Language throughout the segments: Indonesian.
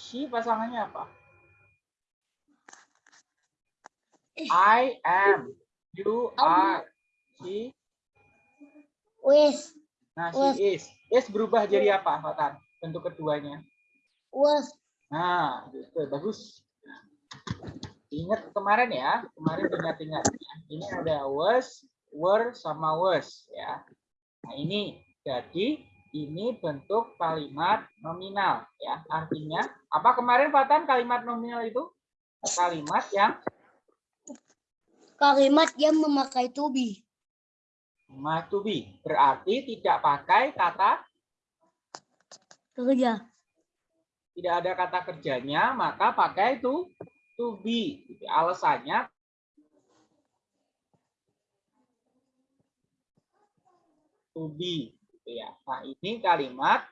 She pasangannya apa? I am. You are. She. Was. Nah, Was. she is. Is berubah jadi apa, Fatan? Bentuk keduanya. Was. Nah, gitu. Bagus. Ingat kemarin ya, kemarin ingat-ingat. Ini ada was, were, sama was ya. Nah, ini jadi ini bentuk kalimat nominal ya. Artinya apa kemarin Fatan kalimat nominal itu? Kalimat yang Kalimat yang memakai to be. must to be. Berarti tidak pakai kata Kerja. tidak ada kata kerjanya, maka pakai itu to be. Alasannya to be. Gitu ya. Nah ini kalimat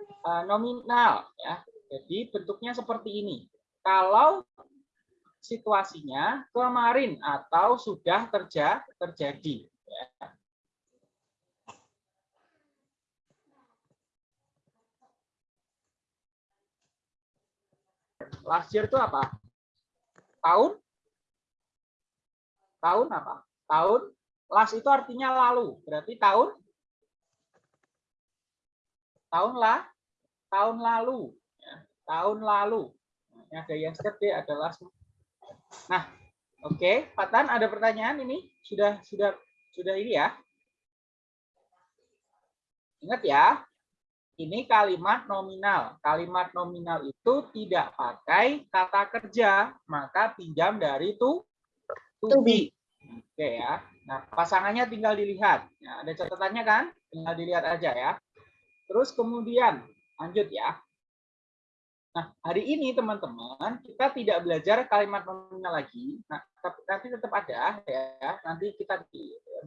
eh, nominal ya. Jadi bentuknya seperti ini. Kalau situasinya kemarin atau sudah terja terjadi. ya. Last year itu apa? Tahun? Tahun apa? Tahun? Last itu artinya lalu. Berarti tahun? Tahun lah? Tahun lalu. Ya, tahun lalu. Ini ada yesterday, ada last. Nah, oke. Okay. Fatan, ada pertanyaan ini? Sudah sudah sudah ini ya? Ingat ya, ini kalimat nominal. Kalimat nominal itu tidak pakai kata kerja, maka pinjam dari to, to To be. Oke ya. Nah, pasangannya tinggal dilihat. Nah, ada catatannya kan? Tinggal dilihat aja ya. Terus kemudian lanjut ya. Nah, hari ini teman-teman kita tidak belajar kalimat nominal lagi. Nah, tapi nanti tetap ada ya. Nanti kita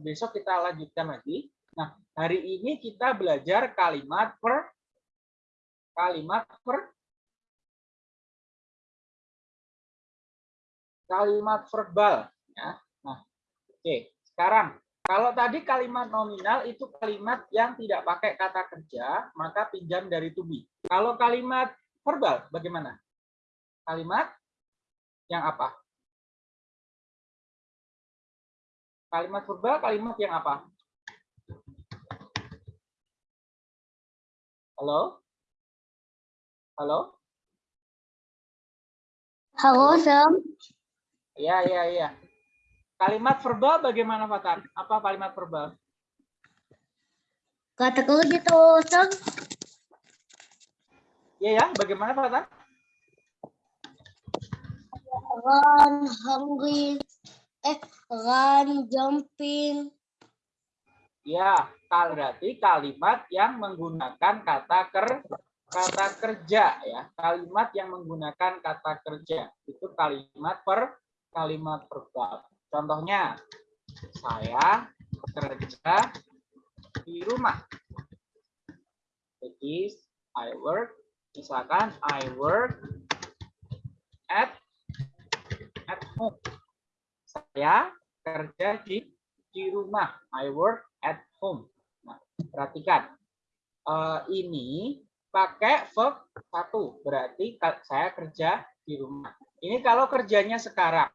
besok kita lanjutkan lagi. Nah, hari ini kita belajar kalimat per kalimat per kalimat verbal ya. Nah, oke. Sekarang kalau tadi kalimat nominal itu kalimat yang tidak pakai kata kerja, maka pinjam dari to be. Kalau kalimat verbal bagaimana? Kalimat yang apa? Kalimat verbal kalimat yang apa? Halo? Halo? Halo, Sam. Iya, iya, iya. Kalimat verbal bagaimana, Fatan? Apa kalimat verbal? Kata kerja gitu, Sam. Iya, ya. Bagaimana, Fatan? Run, hungry. Eh, run, jumping. Ya, kal berarti kalimat yang menggunakan kata ker kata kerja ya. Kalimat yang menggunakan kata kerja itu kalimat per kalimat verbal. Contohnya, saya kerja di rumah. Jadi, I work, misalkan I work at at home. Saya kerja di di rumah. I work at home. Nah, perhatikan. Eh, ini pakai verb satu, berarti saya kerja di rumah. Ini kalau kerjanya sekarang.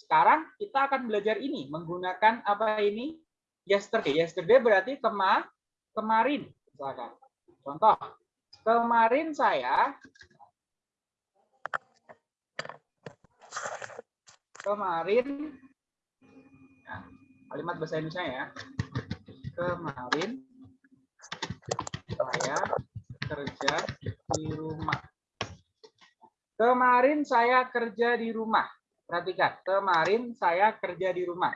Sekarang kita akan belajar ini menggunakan apa ini? Yesterday. Yesterday berarti kema kemarin. Misalkan. Contoh, kemarin saya kemarin nah, kalimat bahasa Indonesia ya. Kemarin saya kerja di rumah. Kemarin saya kerja di rumah. Perhatikan, kemarin saya kerja di rumah.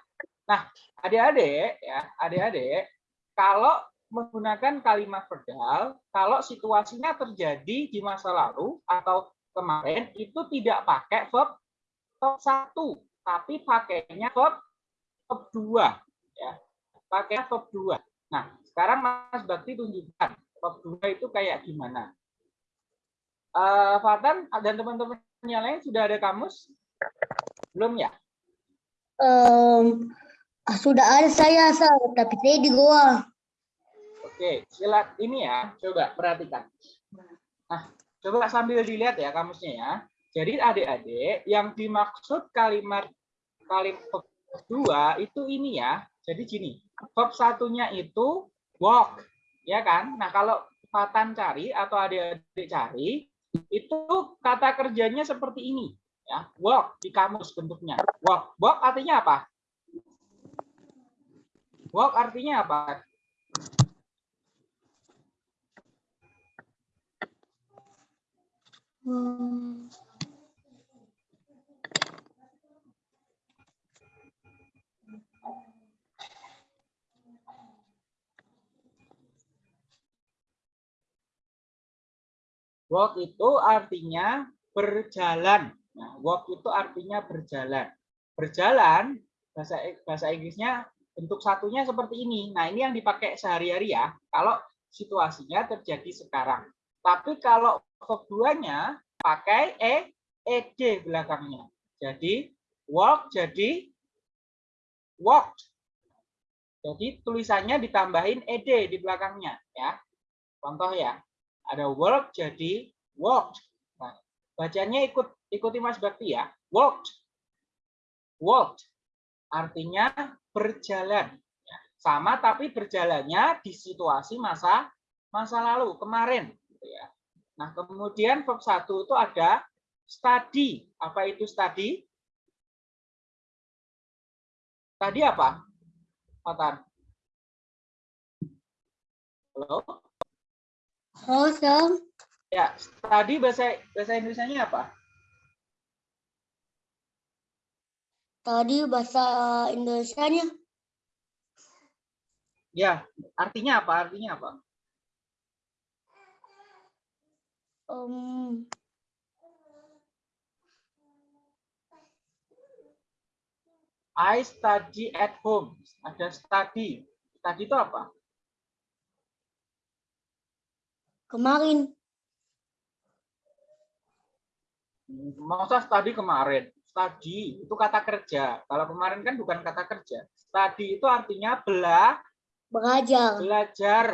Nah, adik-adik ya, adik-adik, kalau menggunakan kalimat verbal, kalau situasinya terjadi di masa lalu atau kemarin itu tidak pakai verb verb satu, tapi pakainya verb verb dua, ya, pakai verb dua. Nah, sekarang Mas Bakti tunjukkan verb dua itu kayak gimana. Eh, Fatan dan teman-teman yang lain sudah ada kamus? Belum ya? Ah, sudah ada saya, Sam, tapi saya di goa. Oke, silat ini ya, coba perhatikan. Nah, coba sambil dilihat ya kamusnya ya. Jadi adik-adik yang dimaksud kalimat kalimat kedua itu ini ya. Jadi gini, verb satunya itu walk, ya kan? Nah kalau Fatan cari atau adik-adik cari, itu kata kerjanya seperti ini, ya. Walk di kamus bentuknya. Walk, walk artinya apa? Walk artinya apa? Hmm. Walk itu artinya berjalan. Walk itu artinya berjalan. Berjalan bahasa bahasa Inggrisnya bentuk satunya seperti ini. Nah, ini yang dipakai sehari-hari ya. Kalau situasinya terjadi sekarang. Tapi kalau verb duanya pakai e ed belakangnya. Jadi walk jadi walked. Jadi tulisannya ditambahin ed di belakangnya ya. Contoh ya ada work jadi walked. Nah, bacanya ikut ikuti Mas Bakti ya. Walked. Walked artinya berjalan. Ya, sama tapi berjalannya di situasi masa masa lalu, kemarin. Gitu ya. Nah, kemudian verb satu itu ada study. Apa itu study? Tadi apa? Matan. Halo? Awesome. Ya, tadi bahasa bahasa Indonesia-nya apa? Tadi bahasa Indonesia-nya Ya, artinya apa? Artinya apa? um, I study at home. Ada study. Study itu apa? kemarin. Masa study kemarin? Study itu kata kerja. Kalau kemarin kan bukan kata kerja. Study itu artinya bela, Belajar. belajar.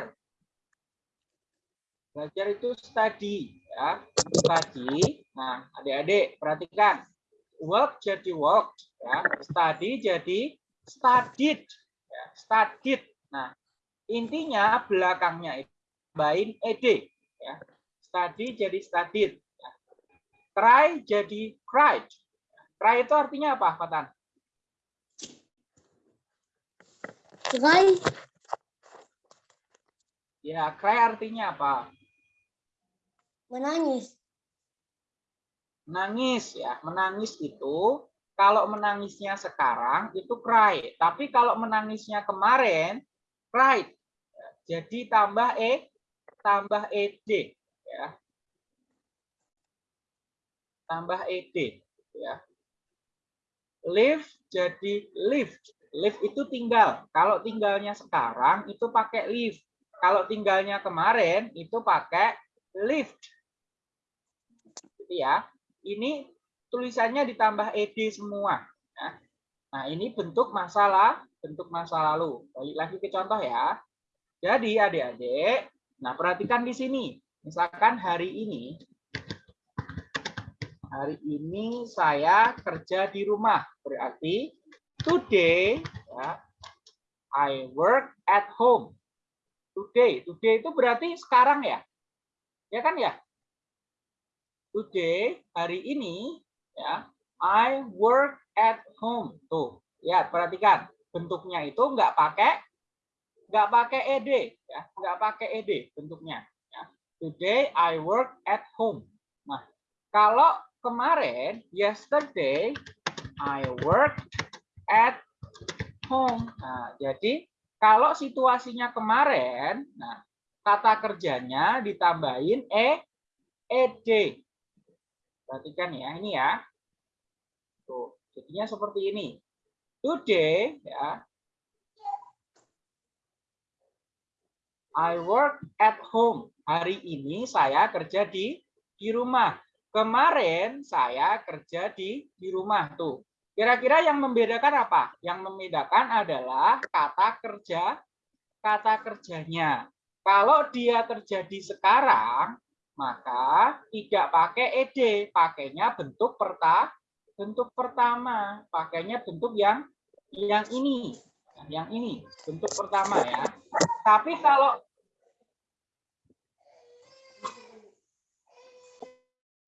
Belajar itu study ya. Study. Nah, adik-adik perhatikan. Work jadi worked ya. Study jadi studied ya. Studied. Nah, intinya belakangnya itu tambahin ed ya. Study jadi studied. Ya. Cry jadi cried. Cry itu artinya apa, Fatan? Cry. Ya, cry artinya apa? Menangis. Menangis ya. Menangis itu kalau menangisnya sekarang itu cry, tapi kalau menangisnya kemarin cried. Jadi tambah e tambah ed ya. Tambah ed ya. Live jadi lift. Live itu tinggal. Kalau tinggalnya sekarang itu pakai live. Kalau tinggalnya kemarin itu pakai lift. Gitu ya. Ini tulisannya ditambah ed semua. Ya. Nah, ini bentuk masalah, bentuk masa lalu. Balik lagi ke contoh ya. Jadi adik-adik, Nah, perhatikan di sini. Misalkan hari ini, hari ini saya kerja di rumah. Berarti today, ya, I work at home. Today, today itu berarti sekarang ya, ya kan ya? Today, hari ini, ya, I work at home. Tuh, ya perhatikan bentuknya itu nggak pakai nggak pakai ed ya nggak pakai ed bentuknya ya. today I work at home nah kalau kemarin yesterday I work at home. Nah jadi kalau situasinya kemarin nah kata kerjanya ditambahin e ed perhatikan ya ini ya. Tuh jadinya seperti ini. Today ya. I work at home. Hari ini saya kerja di di rumah. Kemarin saya kerja di di rumah tuh. Kira-kira yang membedakan apa? Yang membedakan adalah kata kerja, kata kerjanya. Kalau dia terjadi sekarang, maka tidak pakai ed, pakainya bentuk perta bentuk pertama, pakainya bentuk yang yang ini, yang ini bentuk pertama ya. Tapi kalau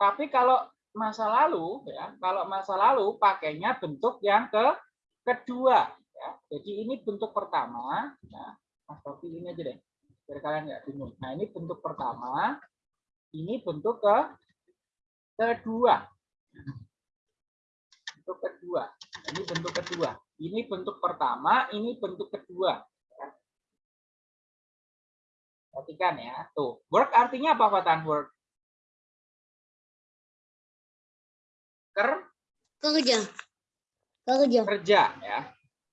tapi kalau masa lalu ya, kalau masa lalu pakainya bentuk yang ke kedua ya. Jadi ini bentuk pertama, ya. Mas ini aja deh. Biar kalian nggak bingung. Nah, ini bentuk pertama, ini bentuk ke kedua. Bentuk kedua. Ini bentuk kedua. Ini bentuk pertama, ini bentuk kedua. Perhatikan ya. Tuh, work artinya apa, Fatan? Work. Ker Kerja. Kerja. kerja ya.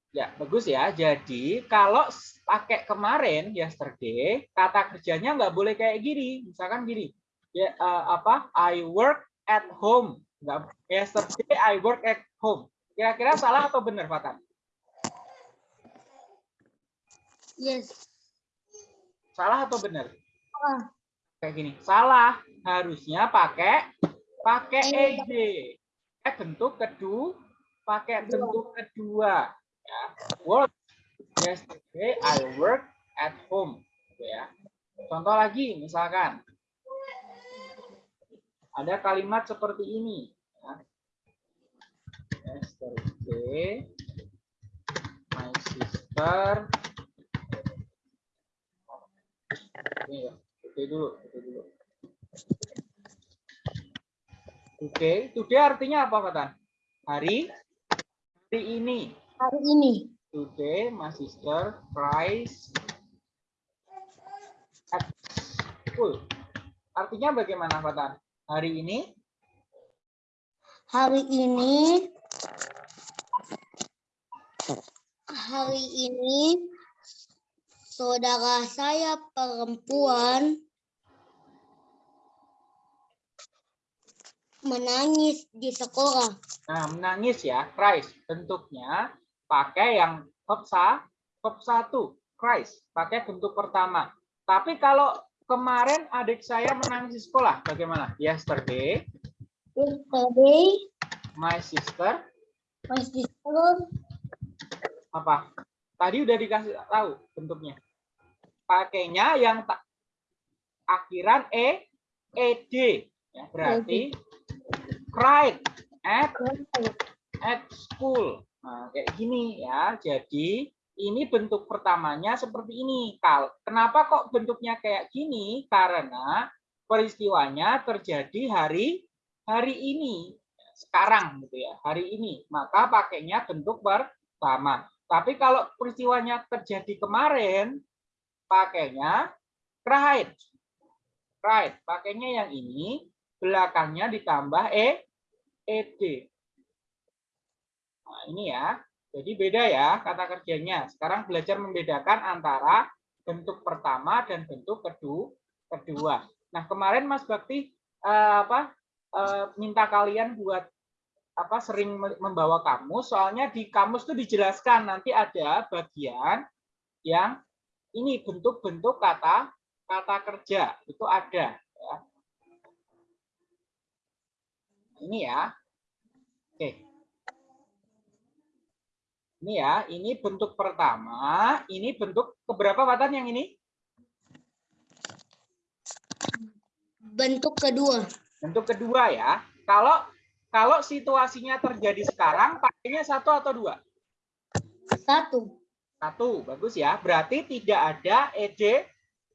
Ya, bagus ya. Jadi kalau pakai kemarin yesterday, kata kerjanya nggak boleh kayak gini. Misalkan gini. Ya eh, apa? I work at home. Nggak, yesterday I work at home. Kira-kira salah atau benar, Fatan? Yes. Salah atau benar? Ah, Kayak gini. Salah. Harusnya pakai pakai Ed. Ed. Eh bentuk kedua, pakai bentuk kedua. Ya. Work. Yesterday I work at home. Gitu ya. Contoh lagi, misalkan ada kalimat seperti ini. ya. Yesterday my sister ini ya, oke dulu, oke dulu. Oke, today artinya apa, Fatan? Hari hari ini. hari ini. Today my sister cries at school. Artinya bagaimana, Fatan? Hari ini Hari ini. Hari ini. Saudara saya perempuan menangis di sekolah. Nah, menangis ya, cries. Bentuknya pakai yang verb sa, verb satu, cries. Pakai bentuk pertama. Tapi kalau kemarin adik saya menangis di sekolah, bagaimana? Yesterday, Yesterday, my sister, my sister apa? Tadi udah dikasih tahu bentuknya. Pakainya yang tak akhiran e, ed. Ya, berarti cried at at school. Nah, kayak gini ya. Jadi ini bentuk pertamanya seperti ini. Kenapa kok bentuknya kayak gini? Karena peristiwanya terjadi hari hari ini. Sekarang gitu ya, hari ini. Maka pakainya bentuk pertama. Tapi kalau peristiwanya terjadi kemarin, pakainya cried. Cried. Pakainya yang ini, belakangnya ditambah e ed. Nah, ini ya. Jadi beda ya kata kerjanya. Sekarang belajar membedakan antara bentuk pertama dan bentuk kedua. kedua. Nah, kemarin Mas Bakti eh, apa eh, minta kalian buat apa sering membawa kamus, soalnya di kamus itu dijelaskan nanti ada bagian yang ini bentuk-bentuk kata kata kerja itu ada ya. Ini ya. Oke. Ini ya, ini bentuk pertama, ini bentuk keberapa Watan yang ini? bentuk kedua. Bentuk kedua ya. Kalau kalau situasinya terjadi sekarang, pakainya satu atau dua? Satu. Satu, bagus ya. Berarti tidak ada ed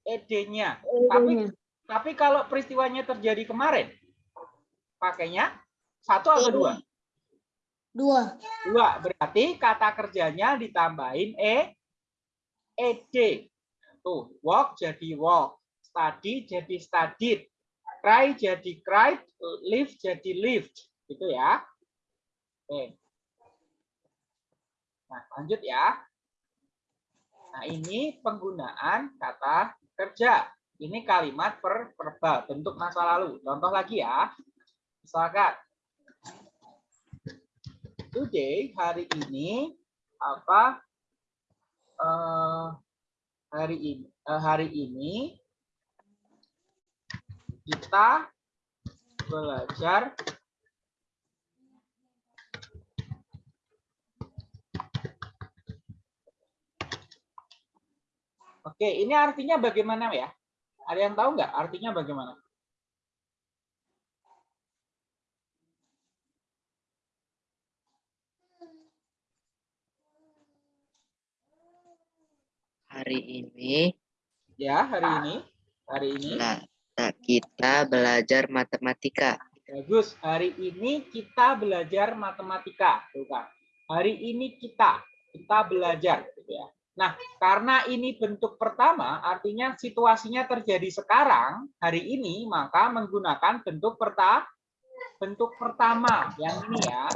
ed-nya. Tapi Ed-nya. tapi kalau peristiwanya terjadi kemarin, pakainya satu atau dua? Dua. Dua. Berarti kata kerjanya ditambahin e ed. Tuh, walk jadi walk, study jadi studied, cry jadi cried, live jadi lived. Gitu ya. Oke. Nah, lanjut ya. Nah, ini penggunaan kata kerja. Ini kalimat per verbal, bentuk masa lalu. Contoh lagi ya. Misalkan today hari ini apa eh, hari ini eh, hari ini kita belajar Oke, ini artinya bagaimana ya? Ada yang tahu nggak artinya bagaimana? Hari ini Ya, hari ini. Hari ini. lah kita belajar matematika. Bagus. Hari ini kita belajar matematika. Tuh, Kak. Hari ini kita kita belajar gitu ya. Nah, karena ini bentuk pertama, artinya situasinya terjadi sekarang, hari ini, maka menggunakan bentuk perta bentuk pertama yang ini ya.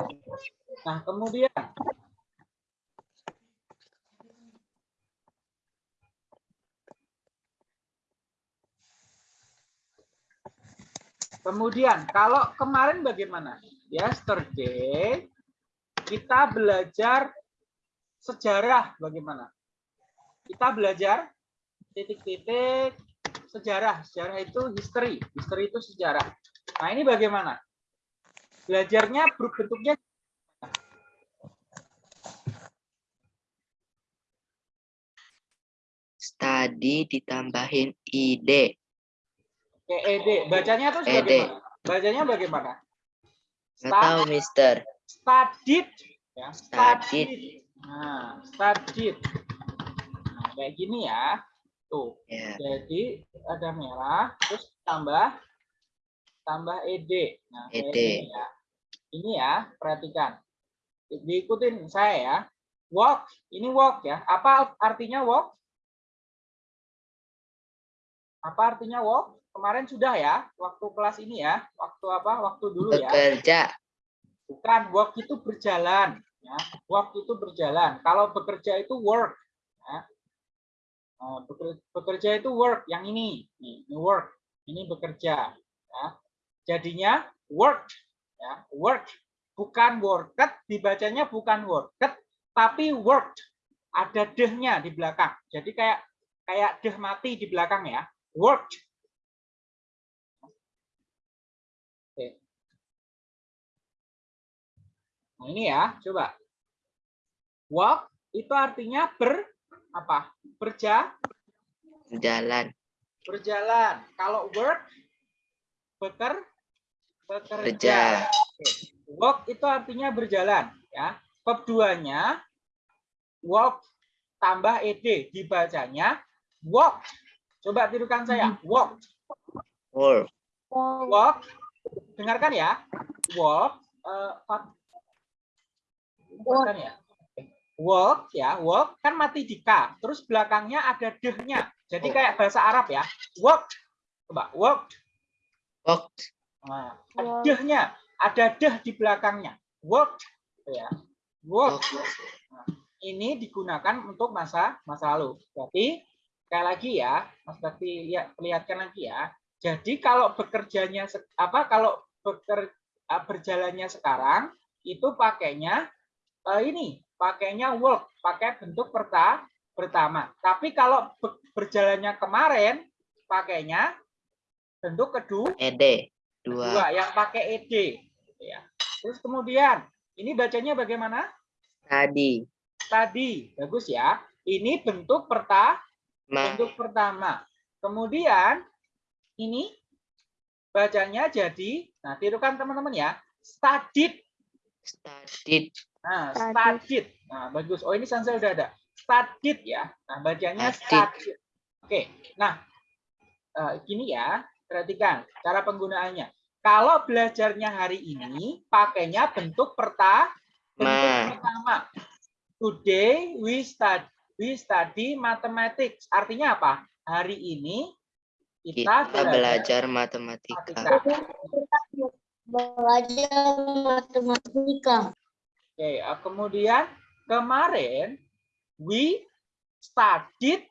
Nah, kemudian Kemudian, kalau kemarin bagaimana? Yesterday, kita belajar sejarah bagaimana? Kita belajar titik-titik sejarah. Sejarah itu history. History itu sejarah. Nah, ini bagaimana? Belajarnya bentuknya Study ditambahin ide. ED. Bacanya tuh ED. bagaimana? Bacanya bagaimana? Nggak tahu, Mister. Studied. Ya, Studied. Nah, studied. Nah, kayak gini ya. Tuh. Ya. Jadi ada merah, terus tambah tambah ed. Nah, ED. gini ya. Ini ya, perhatikan. Diikutin saya ya. Walk, ini walk ya. Apa artinya walk? Apa artinya walk? Kemarin sudah ya, waktu kelas ini ya. Waktu apa? Waktu dulu ya. Bekerja. Bukan, walk itu berjalan. Ya. Walk itu berjalan. Kalau bekerja itu work. Ya. Beker- Bekerja itu work. Yang ini, ini work. Ini bekerja. Ya. Jadinya work. Ya. Work. Bukan worked, dibacanya bukan worked, tapi worked. Ada dehnya di belakang. Jadi kayak kayak deh mati di belakang ya. Worked. Nah, ini ya, coba. Walk itu artinya ber apa? Berja, Jalan. berjalan. Kalau work beker bekerja. Kerja. Oke. Walk itu artinya berjalan ya. Bab duanya walk tambah ed dibacanya walk. Coba tirukan saya. Walk. Work. Walk. Dengarkan ya. Walk eh, Bukan ya. Walk ya, walk kan mati di K. Terus belakangnya ada dehnya. Jadi kayak bahasa Arab ya. Walk. Coba walk. Walk. Nah, ada dehnya, ada deh di belakangnya. Work, gitu ya. Work. Nah, ini digunakan untuk masa masa lalu. Berarti sekali lagi ya, Mas Bakti ya, perlihatkan lagi ya. Jadi kalau bekerjanya apa kalau beker, ah, berjalannya sekarang itu pakainya eh, ini, pakainya work, pakai bentuk perta pertama. Tapi kalau be- berjalannya kemarin pakainya bentuk kedua Ede. Dua. dua yang pakai ed ya. Terus kemudian ini bacanya bagaimana? Tadi. Tadi bagus ya. Ini bentuk perta Ma. bentuk pertama. Kemudian ini bacanya jadi nah tirukan teman-teman ya. Studied. Studied. Nah, Studied. studied. Nah, bagus. Oh, ini Sansa udah ada. Studied ya. Nah, bacanya Studied. studied. Oke. Nah, eh, gini ya. Perhatikan cara penggunaannya. Kalau belajarnya hari ini pakainya bentuk perta bentuk Ma. pertama. Today we study we study mathematics. Artinya apa? Hari ini kita, Kita belajar matematika. matematika. Belajar matematika. Oke, eh, kemudian kemarin we studied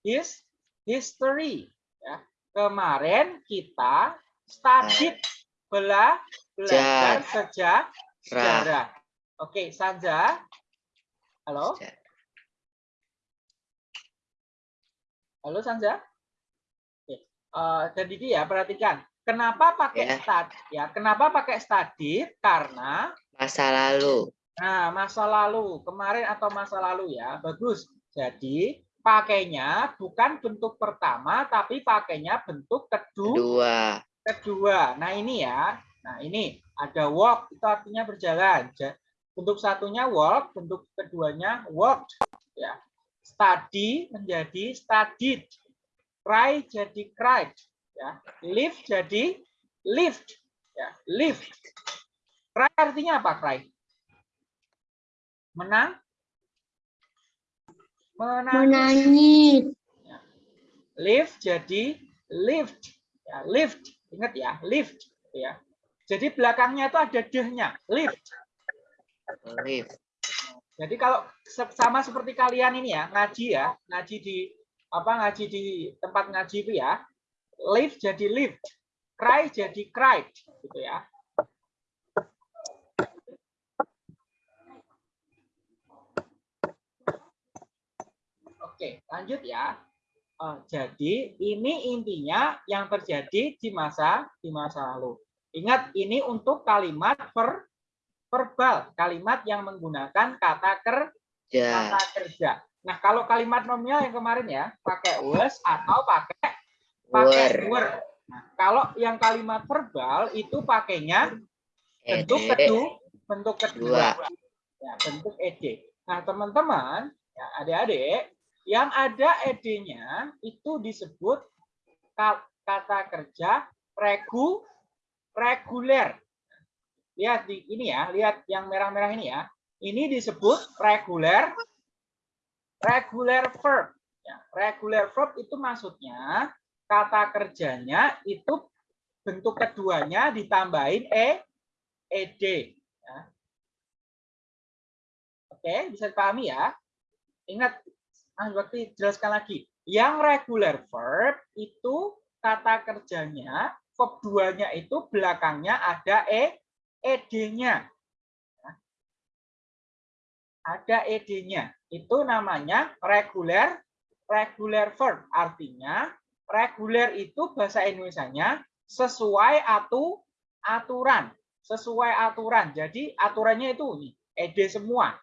his history. Ya. Kemarin kita studied bela belajar sejarah. sejarah. Oke, Sanja. Halo, halo Sanja. Oke. eh, jadi dia perhatikan. Kenapa pakai Ya. start? Ya, kenapa pakai studied? Karena Masa lalu. Nah, masa lalu, kemarin atau masa lalu ya, bagus. Jadi, pakainya bukan bentuk pertama, tapi pakainya bentuk kedua. Dua. kedua. Nah, ini ya. Nah, ini ada walk, itu artinya berjalan. Ja- Bentuk satunya walk, bentuk keduanya walked. Ya. Study menjadi studied. Cry jadi cried. Ya. Live jadi lived. Ya. Lived. Cry artinya apa, cry? Menang? Menangis. Menangis. Live jadi lived. Ya, lived. Ingat ya, lived. Ya. Jadi belakangnya itu ada dehnya. Lived. Live. Jadi kalau sama seperti kalian ini ya, ngaji ya, ngaji di apa ngaji di tempat ngaji itu ya, live jadi lived, cry jadi cried, gitu ya. Oke, lanjut ya. Eh, jadi ini intinya yang terjadi di masa di masa lalu. Ingat ini untuk kalimat ver, verbal, kalimat yang menggunakan kata ker, Ja. kata kerja. Nah, kalau kalimat nominal yang kemarin ya, pakai was atau pakai pakai Were. Nah, kalau yang kalimat verbal itu pakainya bentuk kedua, bentuk kedua. Dua. Ya, bentuk ed. Nah, teman-teman, ya adik-adik, yang ada ed-nya itu disebut ka- kata kerja regu reguler. Lihat di ini ya, lihat yang merah-merah ini ya. Ini disebut reguler regular verb. Ya, regular verb itu maksudnya kata kerjanya itu bentuk keduanya ditambahin e ed. Ya. Oke, bisa dipahami ya. Ingat, ah, berarti jelaskan lagi. Yang regular verb itu kata kerjanya verb duanya itu belakangnya ada e ed-nya. Ada ed-nya. Itu namanya regular regular verb. Artinya reguler itu bahasa Indonesianya sesuai atu aturan, sesuai aturan. Jadi aturannya itu ini, ed semua.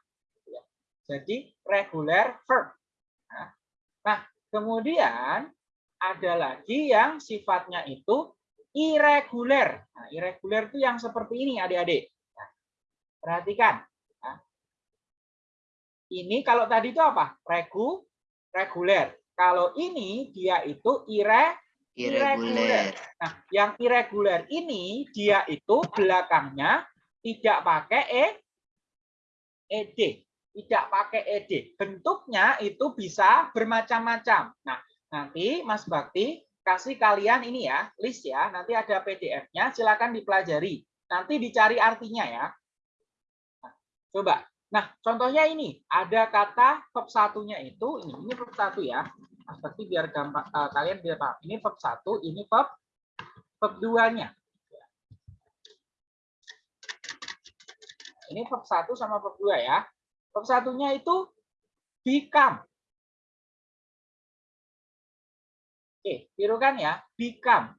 Jadi regular verb. Kemudian ada lagi yang sifatnya itu irregular. Nah, irregular itu yang seperti ini, adik-adik. Nah, perhatikan. Nah, ini kalau tadi itu apa? Regu, reguler. Kalau ini dia itu ire, Irregular. Nah, yang irregular ini dia itu belakangnya tidak pakai e, ed, tidak pakai ed. Bentuknya itu bisa bermacam-macam. Nah, nanti Mas Bakti kasih kalian ini ya, list ya. Nanti ada PDF-nya, silakan dipelajari. Nanti dicari artinya ya. Nah, coba. Nah, contohnya ini, ada kata verb satunya itu ini, ini verb satu ya. Mas Bakti biar gampang eh, kalian biar paham. Ini verb satu, ini verb verb duanya. Ini verb satu sama verb dua ya. Satunya itu become. Oke, tirukan ya, become.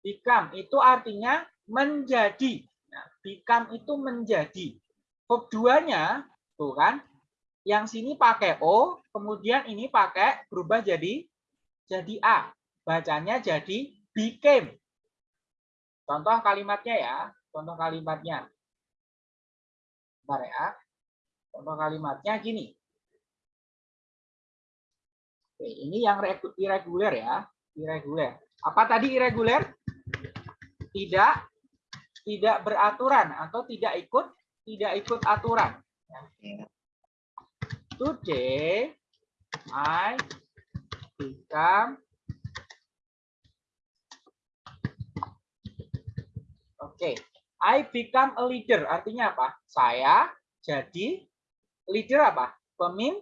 Become itu artinya menjadi. Nah, become itu menjadi. Verb duanya, tuh kan, yang sini pakai O, kemudian ini pakai berubah jadi jadi A. Bacanya jadi became. Contoh kalimatnya ya, contoh kalimatnya. Bentar ya. Contoh kalimatnya gini. Oke, ini yang regu- irregular ya, irregular. Apa tadi irregular? Tidak tidak beraturan atau tidak ikut tidak ikut aturan. Ya. Today I become Oke, I become a leader artinya apa? Saya jadi leader apa? Pemim,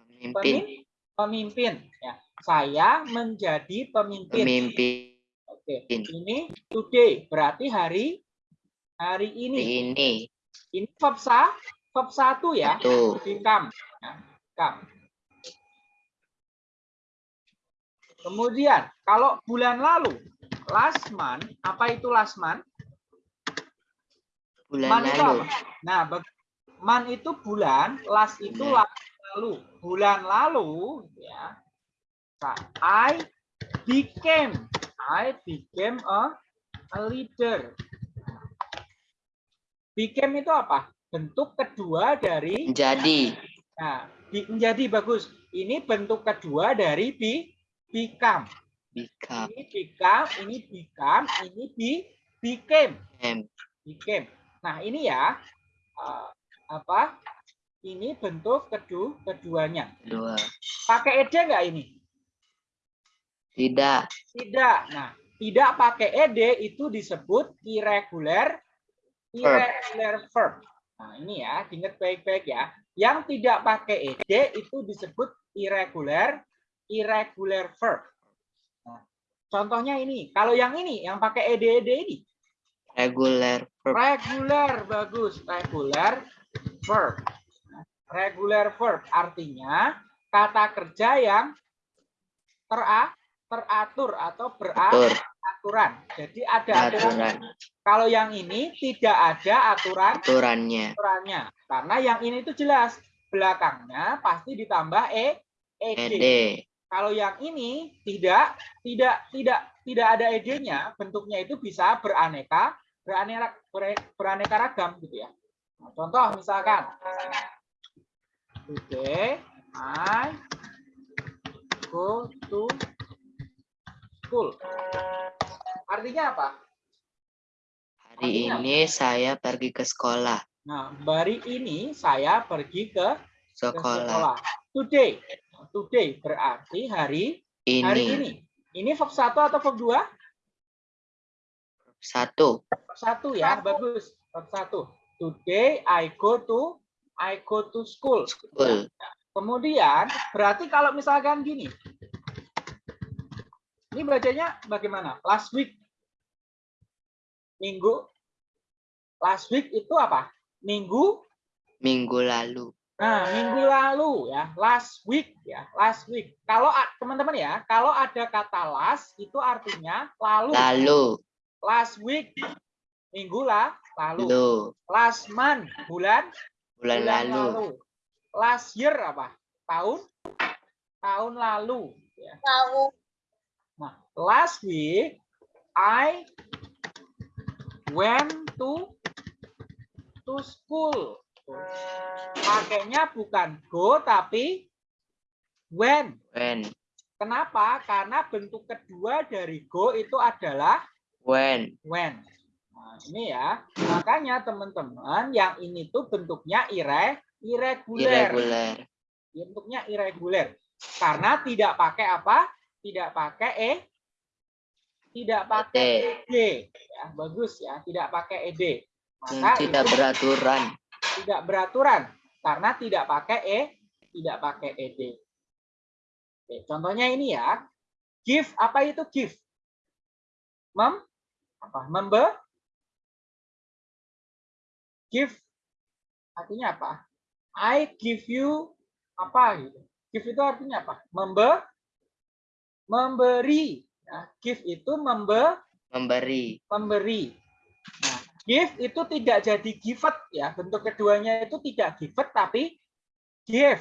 Pemimpin. pemim, pemimpin. Ya, saya menjadi pemimpin. Pemimpin. Oke, ini today berarti hari hari ini. Ini. Ini verb sa, verb satu ya. Become. Ya, become. Kemudian kalau bulan lalu, last month, apa itu last month? Bulan Man itu lalu. apa? Nah, man itu bulan, last itu Bulan. lalu. Bulan lalu, ya. Nah, I became, I became a, a leader. Became itu apa? Bentuk kedua dari, Menjadi. nah, di- menjadi bagus. Ini bentuk kedua dari be, become. Become. Ini become, ini become, ini be, became. Am. Became. Nah, ini ya eh, apa? Ini bentuk kedua keduanya. Dua. Pakai ed nggak ini? Tidak. Tidak. Nah, tidak pakai ed itu disebut irregular irregular verb. Nah, ini ya, diingat baik-baik ya. Yang tidak pakai ed itu disebut irregular irregular verb. Nah, contohnya ini. Kalau yang ini, yang pakai ed ed ini, Regular verb. Regular bagus, regular verb. Regular verb artinya kata kerja yang tera, teratur atau Atur. beraturan. Jadi ada aturan. Aturan. Kalau yang ini tidak ada aturan Aturannya. aturannya. Karena yang ini itu jelas belakangnya pasti ditambah e ed. Ed. Kalau yang ini tidak tidak tidak tidak ada ed-nya, bentuknya itu bisa beraneka beraneka ber- beraneka ragam gitu ya. Nah, contoh misalkan Today I go to school. Artinya apa? Hari ini saya pergi ke sekolah. Nah, hari ini saya pergi ke, ke Sekolah. sekolah. Today. Today berarti hari hari Ini. ini. Ini verb 1 atau verb 2? Satu. satu ya bagus Bab satu today I go to I go to school. School. kemudian berarti kalau misalkan gini. Ini bacanya bagaimana? Last week. Minggu. Last week itu apa? Minggu? Minggu lalu. nah minggu lalu ya. Last week ya. Last week. Kalau teman-teman ya kalau ada kata last itu artinya lalu. Lalu. last week minggu lah lalu Lalu. last month bulan Bulan lalu. last year apa tahun tahun lalu ya. Tahu. nah last week I went to to school pakainya bukan go tapi when When. kenapa karena bentuk kedua dari go itu adalah When. when. Nah, ini ya. Makanya teman-teman yang ini tuh bentuknya ire irregular. Irregular. Bentuknya irregular. Karena tidak pakai apa? Tidak pakai e tidak pakai ed. Ya, bagus ya, tidak pakai ed. Maka tidak itu beraturan. tidak beraturan karena tidak pakai e, tidak pakai ed. Oke, contohnya ini ya. Give apa itu give? Mem apa? Membe give artinya apa? I give you apa gitu. Give itu artinya apa? Membe memberi. Nah, give itu membe Memberi. memberi. Nah, give itu tidak jadi givet ya. Bentuk keduanya itu tidak givet tapi give,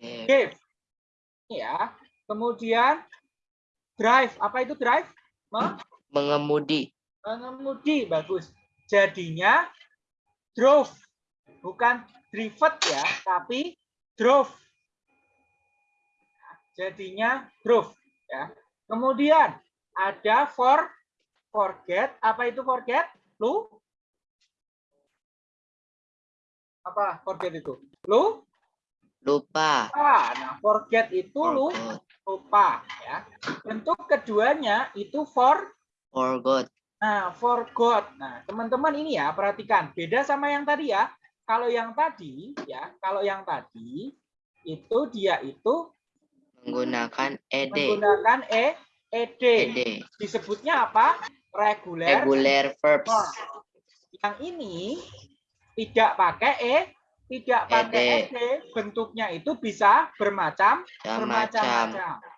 Eh, give. Ya. Kemudian drive, apa itu drive? Me- Mengemudi. Mengemudi, bagus. Jadinya drove. Bukan drivet ya, tapi drove. Jadinya drove ya. Kemudian ada for forget, apa itu forget? Lu apa forget itu? Lu Lupa. lupa. Nah, forget itu lu lupa ya. Bentuk keduanya itu for Forgot. Nah, forgot. Nah, teman-teman ini ya perhatikan, beda sama yang tadi ya. Kalau yang tadi ya, kalau yang tadi itu dia itu Menggunakan ed. menggunakan e ed. Ed. Disebutnya apa? Regular. Regular verbs. verb. Yang ini tidak pakai e, tidak pakai Ed. ed, bentuknya itu bisa bermacam bermacam-macam.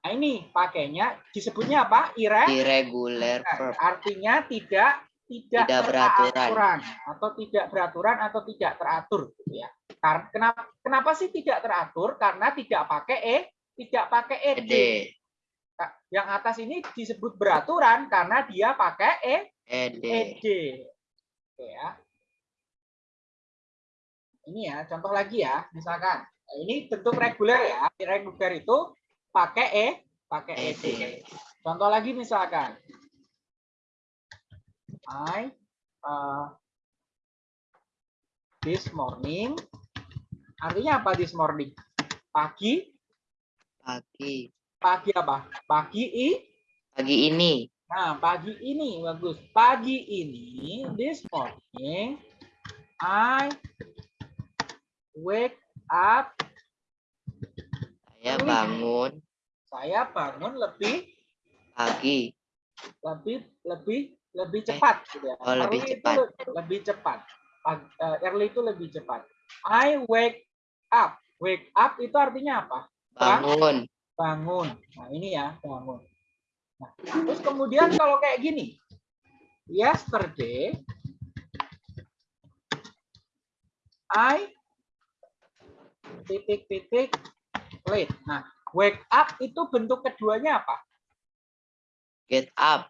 Nah, ini pakainya disebutnya apa? Ire Irregular verb. artinya tidak tidak, Tidak beraturan. atau tidak beraturan atau tidak teratur gitu ya. Karena kenapa kenapa sih tidak teratur? Karena tidak pakai e, tidak pakai ed. Ed. Nah, Yang atas ini disebut beraturan karena dia pakai e, Ed. ed. Oke ya. Ini ya, contoh lagi ya, misalkan Nah, ini bentuk reguler ya. Reguler itu pakai e, pakai ed. Ed. Contoh lagi misalkan I uh, this morning artinya apa this morning? Pagi, Pagi. pagi apa? Pagi i. Pagi ini. Nah, pagi ini bagus. Pagi ini this morning I wake up. Bangun Saya bangun lebih pagi. lebih lebih lebih cepat gitu ya. Oh, lebih Early itu cepat. le- lebih cepat. Pag- eh, early itu lebih cepat. I wake up. Wake up itu artinya apa? Bangun. Bangun. Nah, ini ya, bangun. Nah, terus kemudian kalau kayak gini. Yesterday I titik-titik late. Nah, wake up itu bentuk keduanya apa? Get up.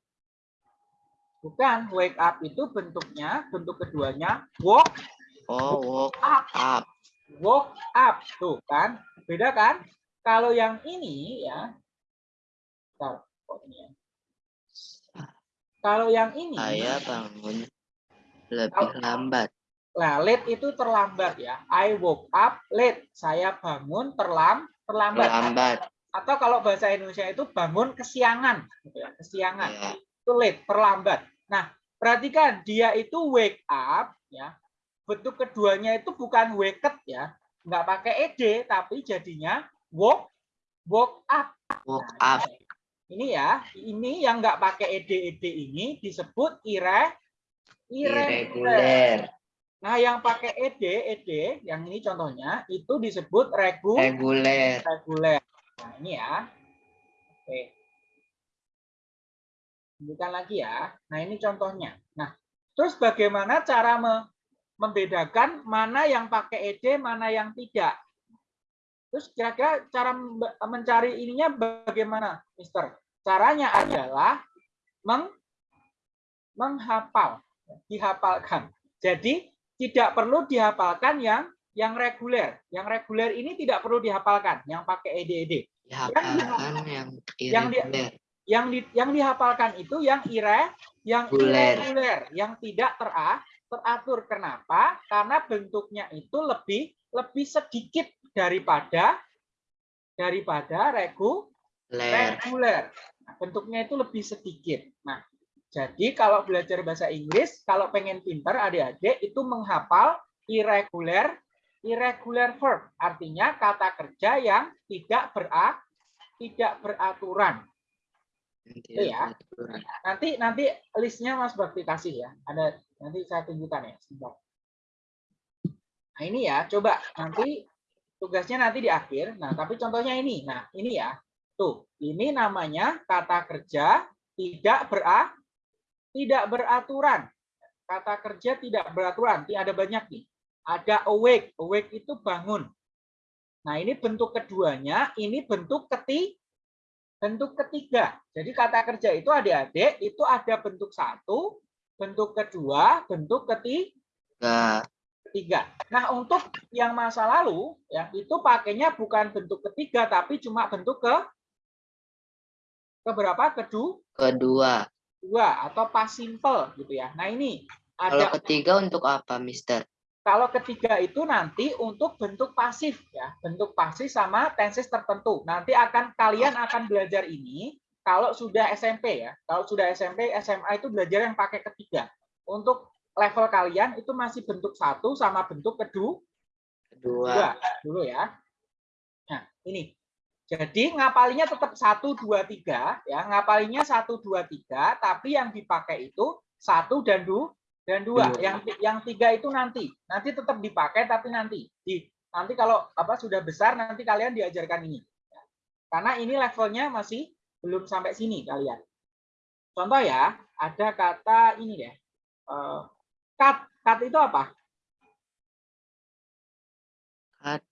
Bukan, wake up itu bentuknya, bentuk keduanya walk Oh, woke up, up. walk up. Tuh kan, beda kan? Kalau yang ini ya, Bentar, kok ini ya? Kalau yang ini, Saya bangun lebih lambat. nah late itu terlambat ya. I woke up late. Saya bangun terlam, terlambat. Lambat. Atau kalau bahasa Indonesia itu bangun kesiangan, gitu ya, kesiangan. Ya. itu late, terlambat. Nah, perhatikan dia itu wake up ya. Bentuk keduanya itu bukan waked ya. Nggak pakai ed tapi jadinya woke woke up. Woke Nah, up. Ini ya, ini yang nggak pakai ed ed ini disebut ire irregular. Nah, yang pakai ed ed yang ini contohnya itu disebut regu Reguler. reguler. Nah, ini ya. Oke. Tunjukkan lagi ya. Nah, ini contohnya. Nah, terus bagaimana cara me- membedakan mana yang pakai ed, mana yang tidak? Terus kira-kira cara mencari ininya bagaimana, Mister? Caranya adalah meng menghafal, dihafalkan. Jadi tidak perlu dihafalkan yang yang reguler. Yang reguler ini tidak perlu dihafalkan, yang pakai ed-ed. Dihafalkan yang yang di-. Yang di, yang dihafalkan itu yang ire, yang Reguler. irregular, yang tidak tera, teratur. Kenapa? Karena bentuknya itu lebih lebih sedikit daripada daripada regu, Ler. reguler. Nah, bentuknya itu lebih sedikit. Nah, jadi kalau belajar bahasa Inggris, kalau pengen pinter adik-adik itu menghafal irregular irregular verb, artinya kata kerja yang tidak bera tidak beraturan. Tidak ya. beraturan. Nanti nanti listnya Mas Bakti kasih ya. Ada nanti saya tunjukkan ya. Sebentar. Nah ini ya, coba nanti tugasnya nanti di akhir. Nah tapi contohnya ini. Nah ini ya, tuh ini namanya kata kerja tidak bera tidak beraturan. Kata kerja tidak beraturan. Ada banyak nih. Ada awake. Awake itu bangun. Nah ini bentuk keduanya. Ini bentuk keti bentuk ketiga. Jadi kata kerja itu adik-adik itu ada bentuk satu, bentuk kedua, bentuk keti- Tiga. ketiga. Nah untuk yang masa lalu ya itu pakainya bukan bentuk ketiga tapi cuma bentuk ke keberapa kedua Kedua. Dua atau past simple gitu ya. Nah ini Kalau ada ketiga untuk apa, Mister? kalau ketiga itu nanti untuk bentuk pasif ya, bentuk pasif sama tenses tertentu. Nanti akan kalian akan belajar ini kalau sudah SMP ya. Kalau sudah SMP, SMA itu belajar yang pakai ketiga. Untuk level kalian itu masih bentuk satu sama bentuk kedua Kedua. dua dulu ya. Nah, ini. Jadi ngapalinya tetap satu dua tiga ya, ngapalinya satu dua tiga, tapi yang dipakai itu satu dan dua dan dua. Dua. Yang yang tiga itu nanti, nanti tetap dipakai tapi nanti di nanti kalau apa sudah besar nanti kalian diajarkan ini. Karena ini levelnya masih belum sampai sini kalian. Contoh ya, ada kata ini deh. eh, cut. Cut itu apa? Cut.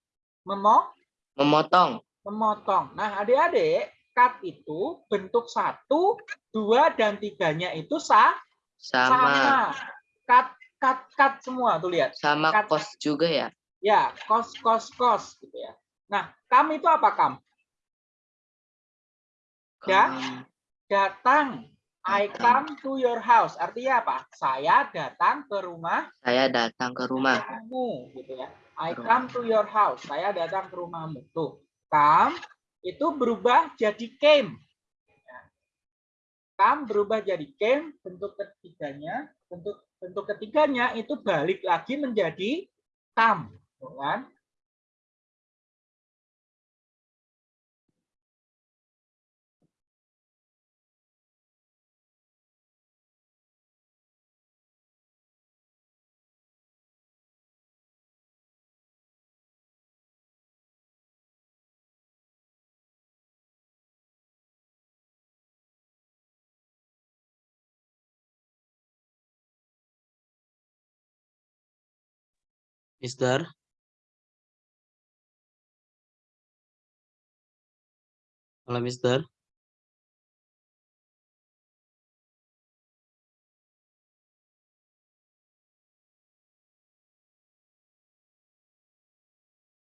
Memo, Memotong. Memotong. Nah, adik-adik, cut itu bentuk satu, dua, dan tiganya itu sa Sama. sama. Cut, cut, cut semua tuh lihat. Sama Cut. kos juga ya. Ya, kos, kos, kos gitu ya. Nah, kam itu apa kam? Ya. Datang. I come to your house. Artinya apa? Saya datang ke rumah Saya datang ke rumah. kamu gitu ya. I come to your house. Saya datang ke rumahmu. Tuh, come itu berubah jadi came. Come berubah jadi came, bentuk ketiganya, bentuk bentuk ketiganya itu balik lagi menjadi tuh kan? Mister. Halo, Mister.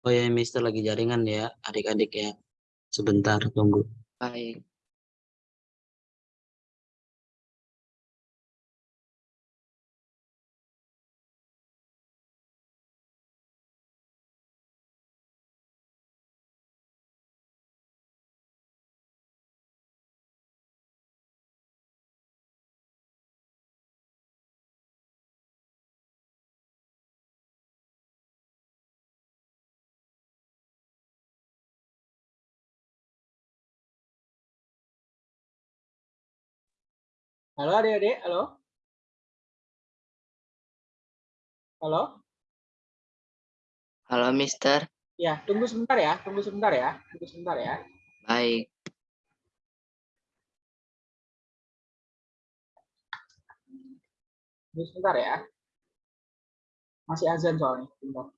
Oh ya, Mister lagi jaringan ya, adik-adik ya. Sebentar, tunggu. Baik. Halo adik-adik, halo? Halo? Halo, Mister. Ya, tunggu sebentar ya, tunggu sebentar ya, tunggu sebentar ya. Baik. Tunggu sebentar ya. Masih azan soalnya. Bentar.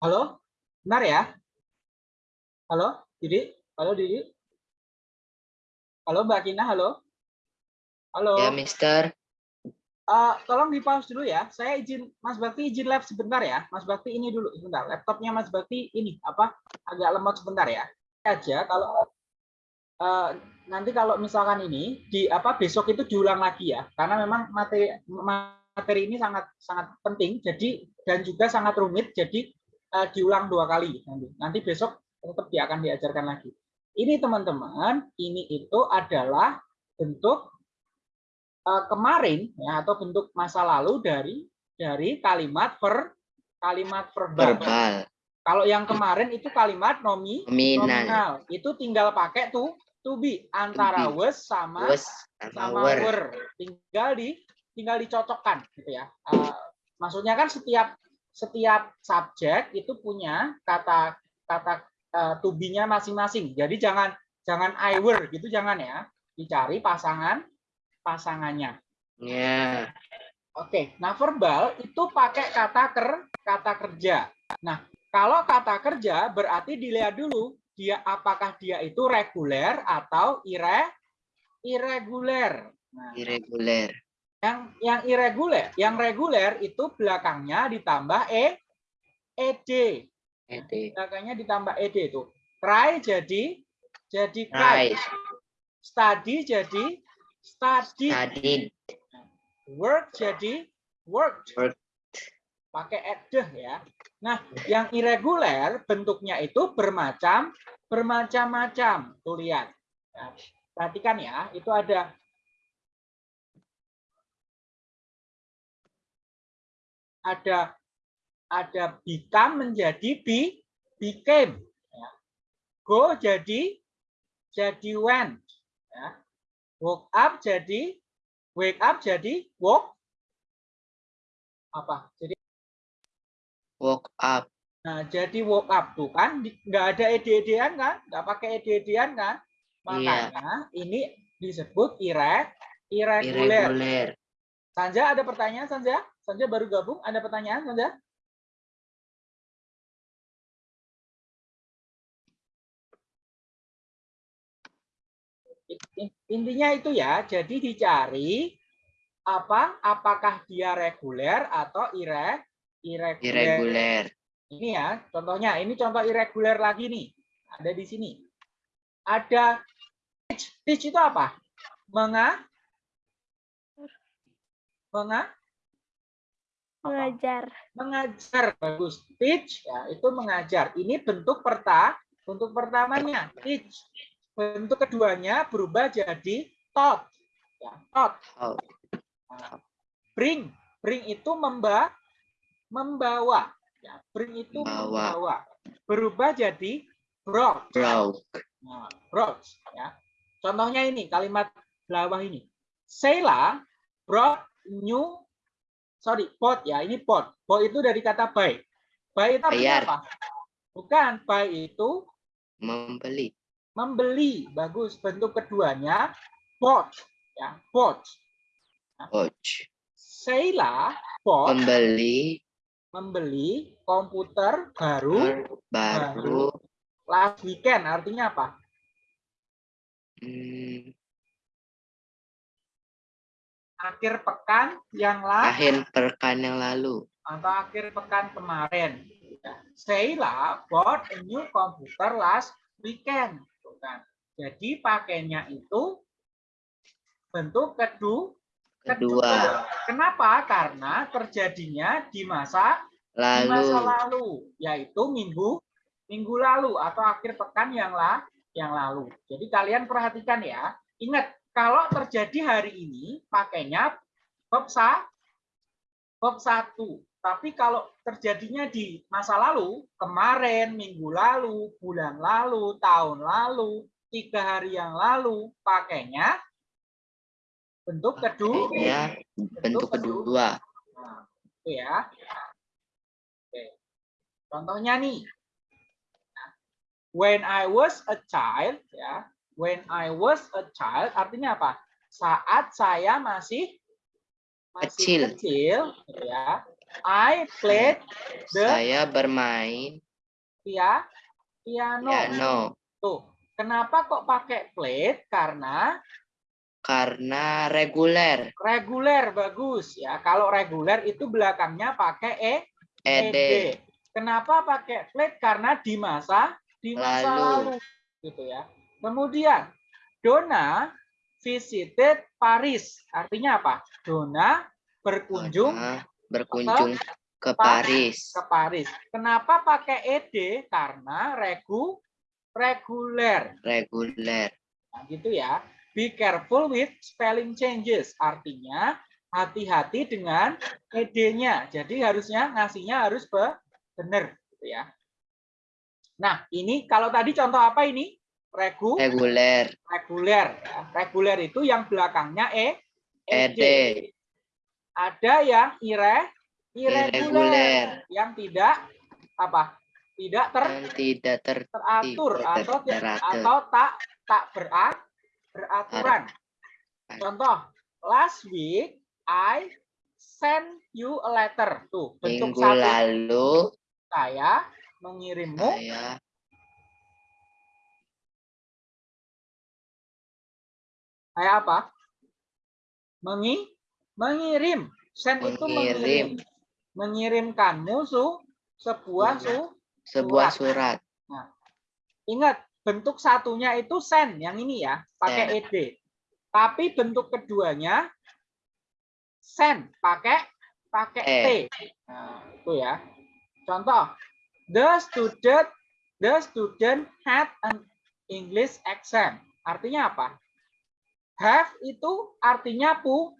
Halo? Benar ya? Halo, Didi? Halo, Didi? Halo, Mbak Kina, halo? Halo? Ya, Mister. Eh, tolong di pause dulu ya. Saya izin, Mas Bakti izin live sebentar ya. Mas Bakti ini dulu sebentar. Laptopnya Mas Bakti ini apa? Agak lemot sebentar ya. Aja kalau eh, nanti kalau misalkan ini di apa besok itu diulang lagi ya. Karena memang materi materi ini sangat sangat penting. Jadi dan juga sangat rumit. Jadi eh, diulang dua kali nanti. Nanti besok tetap dia akan diajarkan lagi. Ini teman-teman, ini itu adalah bentuk eh, kemarin ya atau bentuk masa lalu dari dari kalimat per kalimat verbal. Verbal. Kalau yang kemarin itu kalimat nomi Nominal. nominal. Itu tinggal pakai tuh to be antara To be. was sama Was sama were. were. Tinggal di tinggal dicocokkan gitu ya. Eh, maksudnya kan setiap setiap subjek itu punya kata kata eh, to be-nya masing-masing. Jadi jangan jangan I were gitu jangan ya. Dicari pasangan pasangannya. Ya. Oke, nah verbal itu pakai kata ker kata kerja. Nah, kalau kata kerja berarti dilihat dulu dia apakah dia itu reguler atau ire irregular. Nah, Irregular. Yang yang irregular, yang reguler itu belakangnya ditambah e ed. Ed. Belakangnya ditambah ed itu. Cry jadi jadi. Right. Study jadi study. Studied. Work jadi worked. Worked. Pakai ed ya. Nah, yang irregular bentuknya itu bermacam bermacam-macam. Tuh lihat. Ya, perhatikan ya, itu ada ada ada become menjadi be became ya. go jadi jadi went ya. woke up jadi wake up jadi woke apa jadi Woke up. nah jadi woke up tuh kan nggak ada ed-edan kan nggak pakai ed-edan kan Iya. makanya ini disebut ire irregular Irregular. Sanja ada pertanyaan Sanja Sanja baru gabung. Ada pertanyaan Sanja In- intinya itu ya. Jadi dicari apa apakah dia reguler atau ire irregular Irregular. ini ya contohnya. Ini contoh irregular lagi nih. Ada di sini. Ada teach teach itu apa? Menga menga? Mengajar. Mengajar bagus. Teach ya itu mengajar. Ini bentuk perta bentuk pertamanya teach. Bentuk keduanya berubah jadi taught ya taught. Oh, Nah, bring. Bring itu memba membawa ya bring itu Membawa. membawa. Berubah jadi brought broke. Nah, brought ya. Contohnya ini kalimat bawah ini. Sheila brought new sorry, pot ya. Ini pot. Pot itu dari kata buy. Buy itu artinya Bayar. apa? Bukan, buy itu Membeli. membeli. Bagus. Bentuk keduanya bought ya, bought. Coach. Sheila bought Membeli membeli komputer baru baru last weekend. Artinya apa? hmm, Akhir pekan yang lalu. akhir pekan yang lalu. atau akhir pekan kemarin. Sheila bought a new computer last weekend. Kan. Jadi pakainya itu bentuk kedu Kedua. Kenapa? Karena terjadinya di masa di masa Lalu. lalu, yaitu minggu minggu lalu atau akhir pekan yang lah yang lalu. Jadi kalian perhatikan ya. Ingat kalau terjadi hari ini pakainya verb satu. Tapi kalau terjadinya di masa lalu, kemarin, minggu lalu, bulan lalu, tahun lalu, tiga hari yang lalu, pakainya bentuk kedua. Ya, bentuk kedua. Nah, ya. Oke. Contohnya nih. Nah, When I was a child, ya. When I was a child artinya apa? Saat saya masih Kecil. masih kecil, gitu ya. I played the Saya bermain pia- piano. piano Tuh. Kenapa kok pakai played? Karena karena reguler. reguler bagus ya. Kalau reguler itu belakangnya pakai e Ed. ED. Kenapa pakai flat? Karena di masa di masa Lalu. lalu, gitu ya. Kemudian Donna visited Paris. Artinya apa? Donna berkunjung Karena berkunjung ke Paris. ke Paris. Kenapa pakai ed? Karena regu reguler. Reguler. Nah, gitu ya. Be careful with spelling changes. Artinya hati-hati dengan ed-nya. Jadi harusnya ngasihnya harus be- benar gitu ya. Nah, ini kalau tadi contoh apa ini? Regu Reguler. reguler. ya. Reguler itu yang belakangnya e ed. Ed. Ada yang ire irregular Irregular. yang tidak apa? tidak ter, tidak ter teratur Tidak atau teratur. atau tak tak berat beraturan. Contoh, last week I send you a letter. Tuh, bentuk minggu satu lalu saya mengirimmu saya Kayak apa? Mengi mengirim. Send itu mengirim. mengirim Mengirimkanmu su sebuah Iya. su. sebuah surat Ingat, bentuk satunya itu send yang ini ya, pakai ed. Tapi bentuk keduanya send pakai pakai Eh. t. Nah, itu ya. Contoh, the student the student had an English exam. Artinya apa? Have itu artinya pu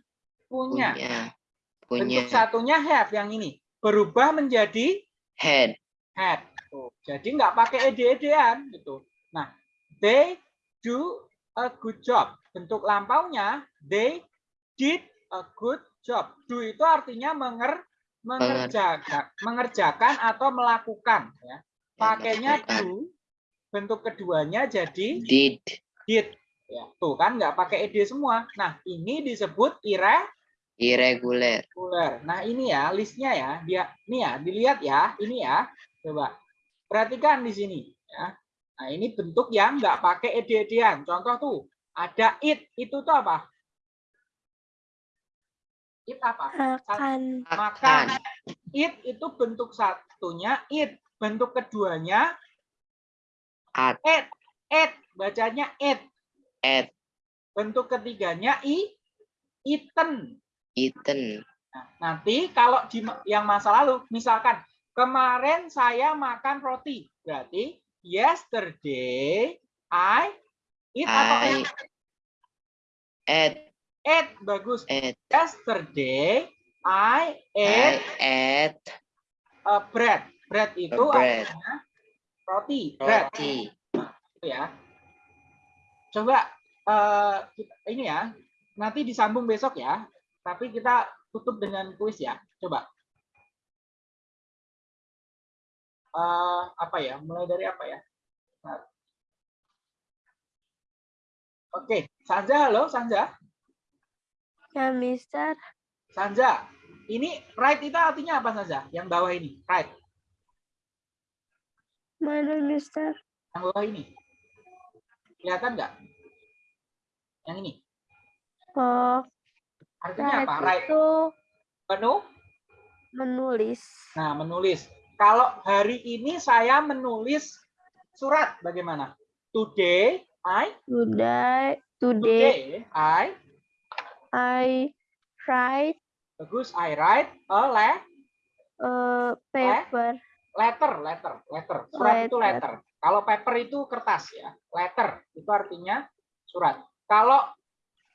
punya. punya punya Bentuk satunya have yang ini berubah menjadi had. Tuh, Jadi nggak pakai ed-edan gitu. Nah, they do a good job. Bentuk lampaunya they did a good job. Do itu artinya menger mengerjakan, mengerjakan atau melakukan ya. Pakainya do. Bentuk keduanya jadi did did. Ya, tuh kan nggak pakai ed semua. Nah, ini disebut ire irregular Reguler. Nah ini ya listnya ya, dia ini ya dilihat ya, ini ya, coba perhatikan di sini ya. Nah ini bentuk yang nggak pakai ed-edan. Contoh tuh ada it, itu tuh apa? It apa? Makan. Makan. It itu bentuk satunya it, bentuk keduanya at it, it bacanya it, at bentuk ketiganya i, eaten. eaten Nah, nanti kalau di yang masa lalu, misalkan kemarin saya makan roti, berarti yesterday I eat atau I eat? at Ate, bagus. at Yesterday I I ate at a bread. Bread itu bread. artinya roti. Bread roti itu ya. Coba kita- ini ya, nanti disambung besok ya. Tapi kita tutup dengan kuis ya. Coba. Eh, apa ya? Mulai dari apa ya? Nah. Oke, Sanja, halo Sanja. Ya, Mister. Sanja, ini right itu artinya apa Sanja? Yang bawah ini, right. Mana, Mister? Yang bawah ini. Kelihatan nggak? Yang ini. Oh, Artinya apa? right itu Penuh. menulis. Nah, menulis. Kalau hari ini saya menulis surat, bagaimana? Today, I, Today, today today, I, I write bagus, I write a le- a paper. letter, letter, letter. Surat itu Letter. Kalau paper itu kertas ya. Letter itu artinya surat. Kalau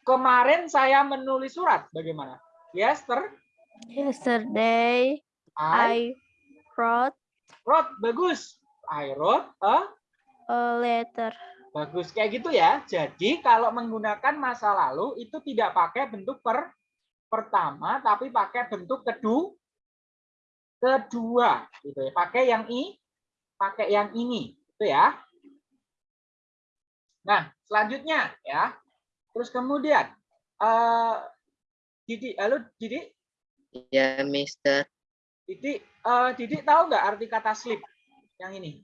kemarin saya menulis surat, bagaimana? Yester, Yesterday, I, I wrote wrote, bagus. I wrote a a letter. Bagus kayak gitu ya. Jadi kalau menggunakan masa lalu itu tidak pakai bentuk per pertama tapi pakai bentuk kedua kedua gitu ya. Pakai yang i pakai yang ini itu ya. Nah, selanjutnya ya. Terus kemudian eh Didi, halo Didi, ya Mister Didi, eh Didi tahu nggak arti kata sleep yang ini?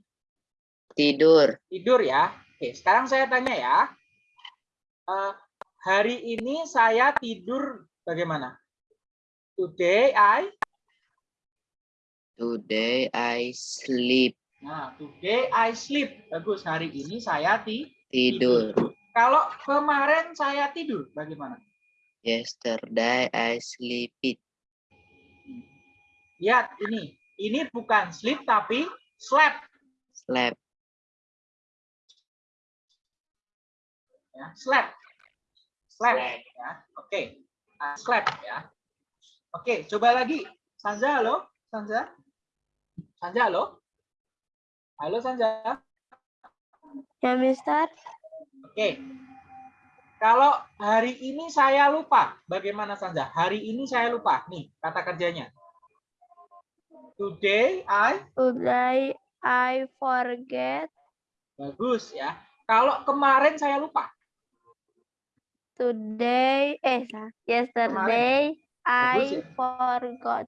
tidur tidur ya. Oke, sekarang saya tanya ya. Eh, hari ini saya tidur bagaimana? Today I, today I sleep nah today I sleep. Bagus. Hari ini saya ti. tidur Kalau kemarin saya tidur, bagaimana? yesterday I sleep it Lihat ini. Ini bukan sleep tapi slept. slept Ya, slept. Slept. Ya. Oke. Ah, slept ya. Oke, coba lagi. Sanja, halo? Sanja? Sanja, halo? Halo, Sanja? Ya, Mister. Oke. Kalau hari ini saya lupa, bagaimana saja? Hari ini saya lupa. Nih, kata kerjanya. Today I Today I forget. Bagus ya. Kalau kemarin saya lupa. Today, eh, yesterday, Bagus I ya. forgot.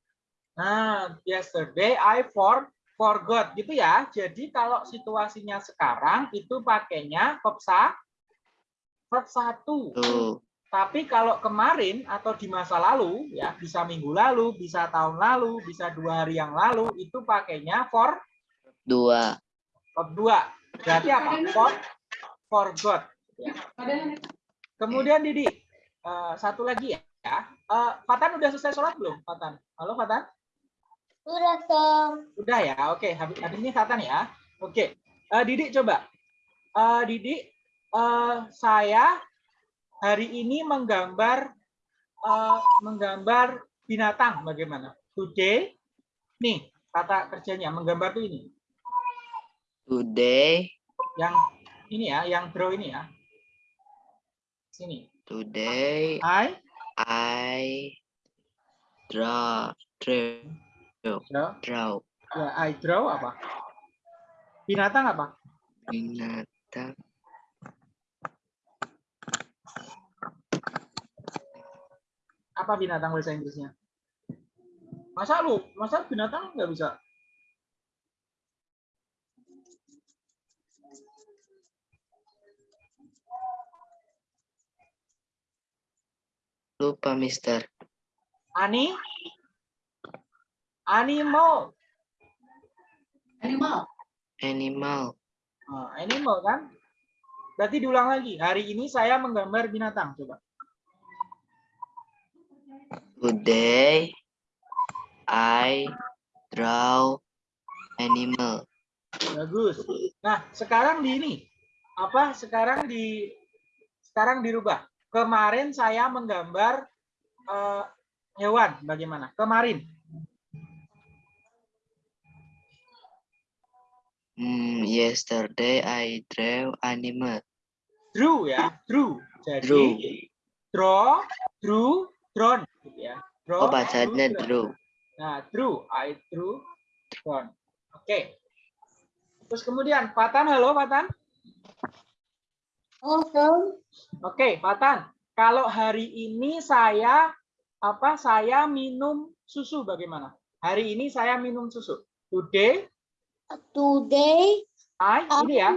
Nah, yesterday I for forgot gitu ya. Jadi kalau situasinya sekarang itu pakainya verb sa verb satu. Tuh. Tapi kalau kemarin atau di masa lalu ya bisa minggu lalu, bisa tahun lalu, bisa dua hari yang lalu itu pakainya for Dua. verb dua. Berarti apa? For forgot. Ya. Kemudian Didi, eh, satu lagi ya. Eh, Fatan udah selesai sholat belum? Fatan. Halo Fatan. Sudah, Sam. Udah ya, oke. Habis, habis ini Fatan ya. Oke. Eh, Didi coba. Eh, Didi, eh, saya hari ini menggambar eh, menggambar binatang bagaimana? Today, nih kata kerjanya menggambar tuh ini. Today. Yang ini ya, yang draw ini ya. Sini. Today I I draw draw draw. draw Ya, I draw apa? Binatang apa? binatang Apa binatang bahasa Inggrisnya? Masa lu, masa binatang nggak bisa? lupa Mister Ani? Animal. animal Oh, animal kan? Berarti diulang lagi. Hari ini saya menggambar binatang. Coba. today I draw animal Bagus. Nah, sekarang di ini. Apa? Sekarang di sekarang dirubah. Kemarin saya menggambar eh, hewan. Bagaimana? Kemarin. Hmm, yesterday I draw animal Drew ya. Drew. Jadi draw draw, drew, drawn. Gitu ya. Draw, oh bacanya drew, Nah, drew, I drew, drawn. Oke. Terus kemudian, Fatan, halo Fatan. Oh, Sam. Oke, Fatan. Kalau hari ini saya apa? Saya minum susu bagaimana? Hari ini saya minum susu. Today, Today, I ini ya.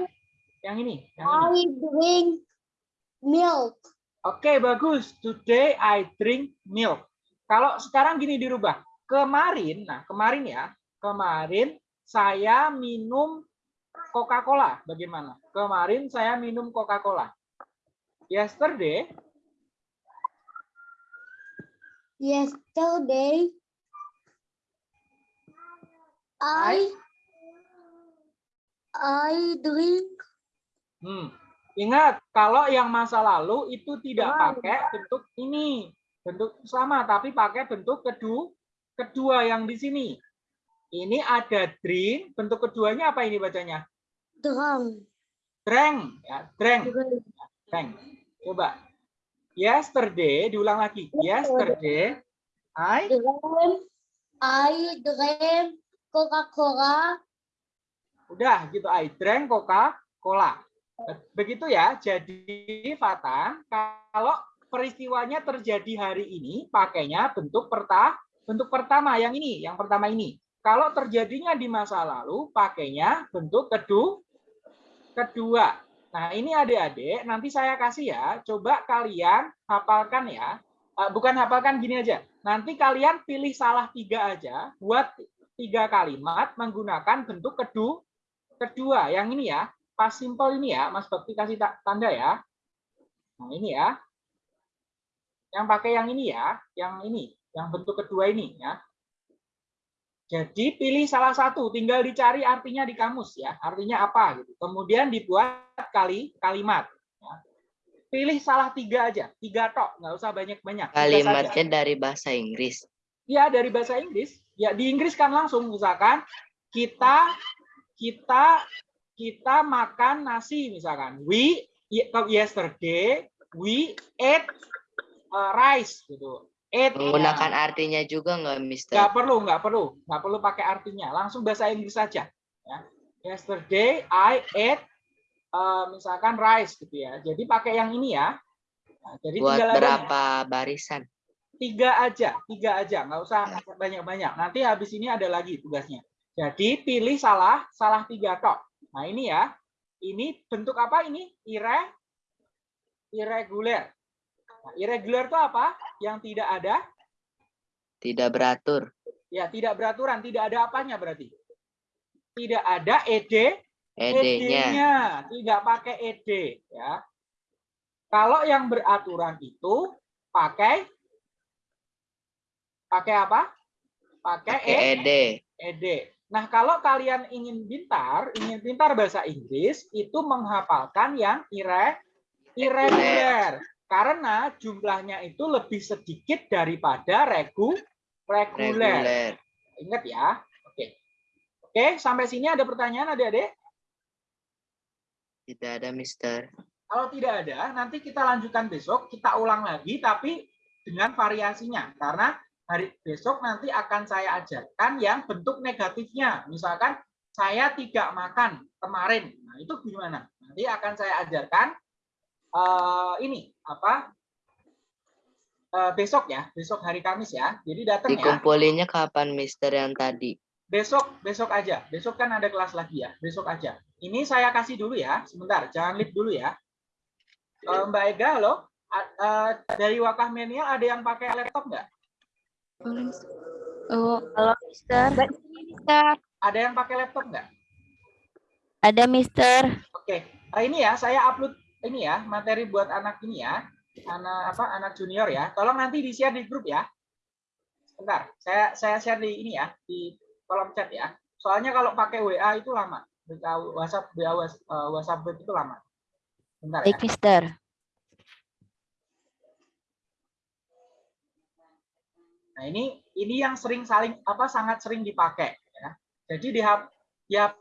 Yang ini, yang ini. I drink milk. Oke, bagus. Today I drink milk. Kalau sekarang gini dirubah. Kemarin, nah kemarin ya, kemarin saya minum Coca-Cola. Bagaimana? Kemarin saya minum Coca-Cola. Yesterday, Yesterday, I I drink hmm, ingat kalau yang masa lalu itu tidak Wow. pakai bentuk ini, bentuk sama, tapi pakai bentuk kedua, kedua yang di sini. Ini ada drink, bentuk keduanya apa ini bacanya? drunk. Drank, ya, drank. Drink. Drank. Coba. Yesterday, diulang lagi. Yesterday, I Drank. I drank Coca-Cola. Udah gitu. I drank Coca-Cola. Begitu ya. Jadi Fatan, kalau peristiwanya terjadi hari ini, pakainya bentuk perta bentuk pertama yang ini, yang pertama ini. Kalau terjadinya di masa lalu, pakainya bentuk kedua kedua. Nah, ini adik-adik, nanti saya kasih ya. Coba kalian hafalkan ya. Eh, Bukan hafalkan gini aja. Nanti kalian pilih salah tiga aja. Buat tiga kalimat menggunakan bentuk kedua. Kedua, yang ini ya. Pas simple ini ya. Mas Bakti kasih ta- tanda ya. Nah, ini ya. Yang pakai yang ini ya. Yang ini. Yang bentuk kedua ini ya. Jadi pilih salah satu, tinggal dicari artinya di kamus ya, artinya apa gitu. Kemudian dibuat kali kalimat. ya. Pilih salah tiga aja, tiga tok, nggak usah banyak-banyak. kalimatnya dari bahasa Inggris Ya dari bahasa Inggris. Ya di Inggris kan langsung misalkan kita kita kita makan nasi misalkan. We yesterday we ate uh, rice gitu. Ate menggunakan ya. artinya juga nggak Mister nggak perlu nggak perlu nggak perlu pakai artinya langsung bahasa Inggris saja ya Yesterday I ate eh, misalkan rice gitu ya. Jadi pakai yang ini ya. Nah, jadi Buat tinggal berapa barisan? tiga aja, tiga aja, nggak usah banyak-banyak. Nanti habis ini ada lagi tugasnya. Jadi pilih salah, salah tiga tok. Nah ini ya, ini bentuk apa ini? Ire, irregular. Nah, irregular itu apa? Yang tidak ada, Tidak beratur. ya tidak beraturan, tidak ada apanya berarti. Tidak ada ed, ED-nya. ED-nya, tidak pakai ed ya. Kalau yang beraturan itu pakai pakai apa? Pakai Pakai ED. ed. Nah, kalau kalian ingin pintar, ingin pintar bahasa Inggris, itu menghafalkan yang ire, irregular. Karena jumlahnya itu lebih sedikit daripada regu, reguler. Reguler. Ingat ya. Oke. Oke, sampai sini ada pertanyaan adik-adik? Tidak ada Mister. Kalau tidak ada, nanti kita lanjutkan besok, kita ulang lagi, tapi dengan variasinya. Karena hari besok nanti akan saya ajarkan yang bentuk negatifnya. Misalkan saya tidak makan kemarin. Nah, itu gimana? Nanti akan saya ajarkan eh, ini apa? Eh, besok ya, besok hari Kamis ya. Jadi datang ya. Dikumpulinnya kapan Mister yang tadi? Besok, besok aja. Besok kan ada kelas lagi ya. Besok aja. Ini saya kasih dulu ya. Sebentar, jangan leave dulu ya. Eh, Mbak Ega, halo. Eh, dari Wakah Menial ada yang pakai laptop nggak? Oh, halo Mister. Ada yang pakai laptop nggak? Ada Mister. Oke, Eh, ini ya saya upload ini ya materi buat anak ini ya, anak apa anak junior ya. Tolong nanti di share di grup ya. Sebentar, saya saya share di ini ya di kolom chat ya. Soalnya kalau pakai WA itu lama, WhatsApp WA eh, WhatsApp itu lama. Bentar ya. Baik Mister. Nah, ini ini yang sering saling apa sangat sering dipakai ya. Jadi di ya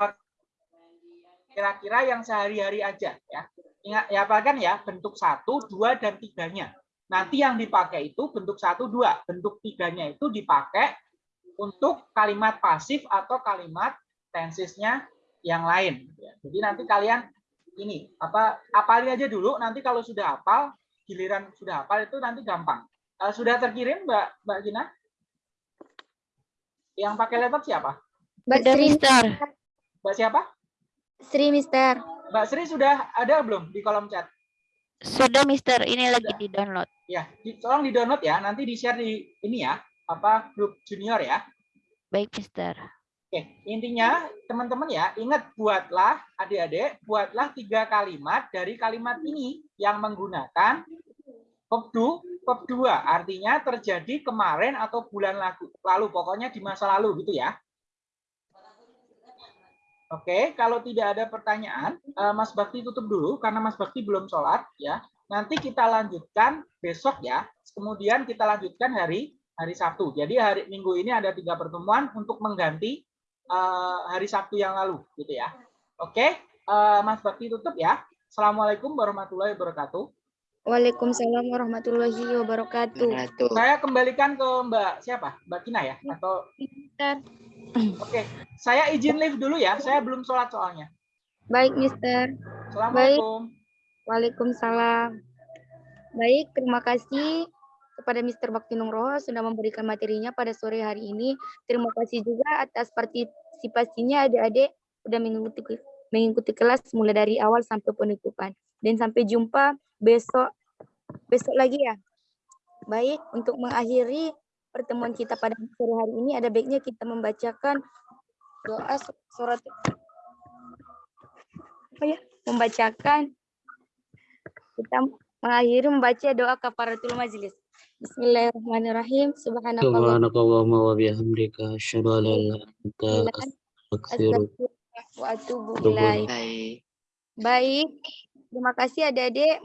kira-kira yang sehari-hari aja ya. Ingat ya kan ya bentuk satu, dua dan tiganya. Nanti yang dipakai itu bentuk satu, dua. Bentuk tiganya itu dipakai untuk kalimat pasif atau kalimat tensesnya yang lain. ya. Jadi nanti kalian ini apa apalin aja dulu. Nanti kalau sudah hafal, giliran sudah hafal itu nanti gampang. Eh, sudah terkirim Mbak Mbak Gina? Yang pakai laptop siapa? Mbak Sri, Mister. Mbak siapa? Sri Mister. Mbak Sri sudah ada belum di kolom chat? Sudah Mister, ini lagi di download. Ya, di, tolong di download ya. Nanti di share di ini ya, apa grup junior ya. Baik Mister. Oke, intinya teman-teman ya, ingat buatlah adik-adik, buatlah tiga kalimat dari kalimat ini yang menggunakan verb dua. Artinya terjadi kemarin atau bulan lalu, lalu pokoknya di masa lalu gitu ya. Oke, kalau tidak ada pertanyaan, eh, Mas Bakti tutup dulu karena Mas Bakti belum sholat ya. Nanti kita lanjutkan besok ya. Kemudian kita lanjutkan hari hari Sabtu. Jadi hari Minggu ini ada tiga pertemuan untuk mengganti eh, hari Sabtu yang lalu, gitu ya. Oke, eh, Mas Bakti tutup ya. Assalamualaikum warahmatullahi wabarakatuh. Waalaikumsalam warahmatullahi wabarakatuh. Tuh. Saya kembalikan ke Mbak siapa? Mbak Kina ya? Atau Mister. Oke, saya izin live dulu ya. Saya belum sholat soalnya. Baik, Mister. Assalamualaikum. Waalaikumsalam. Baik, terima kasih kepada Mr. Bakti Nugroho sudah memberikan materinya pada sore hari ini. Terima kasih juga atas partisipasinya adik-adik sudah mengikuti mengikuti kelas mulai dari awal sampai penutupan. Dan sampai jumpa besok besok lagi ya. Baik, untuk mengakhiri pertemuan kita pada sore hari ini ada baiknya kita membacakan doa su- surat apa ya? Membacakan kita mengakhiri membaca doa kafaratul majlis. Bismillahirrahmanirrahim. Subhanakallah. Subhanakallahumma wa bihamdika asyhadu an la ilaha illa anta astaghfiruka Wa atubu. Baik. Baik. Terima kasih adik-adik